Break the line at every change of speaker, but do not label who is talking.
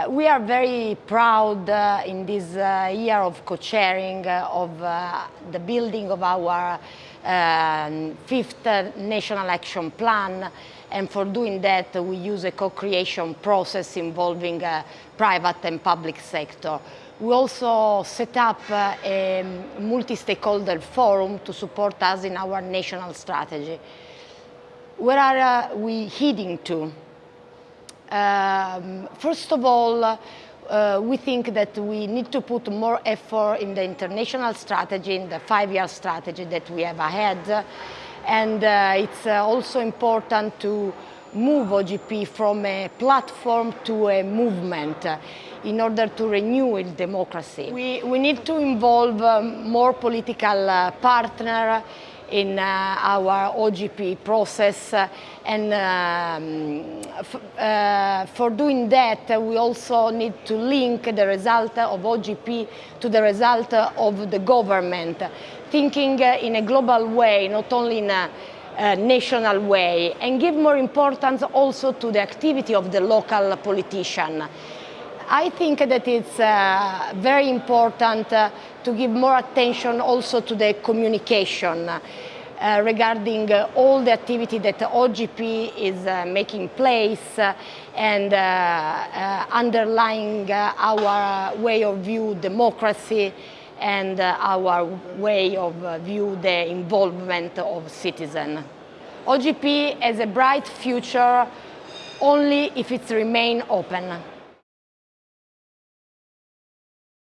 Uh, we are very proud uh, in this uh, year of co-chairing uh, of uh, the building of our um, fifth National Action Plan and for doing that we use a co-creation process involving uh, private and public sector. We also set up a multi-stakeholder forum to support us in our national strategy. Where are we heading to? Um, first of all, uh, we think that we need to put more effort in the international strategy, in the five-year strategy that we have ahead. And uh, it's uh, also important to move OGP from a platform to a movement in order to renew democracy. We, we need to involve um, more political uh, partners in uh, our OGP process and um, uh, for doing that we also need to link the result of OGP to the result of the government, thinking in a global way, not only in a uh, national way and give more importance also to the activity of the local politician. I think that it's uh, very important uh, to give more attention also to the communication uh, regarding uh, all the activity that OGP is uh, making place uh, and underlying our way of view democracy and our way of view the involvement of citizens. OGP has a bright future only if it remains open.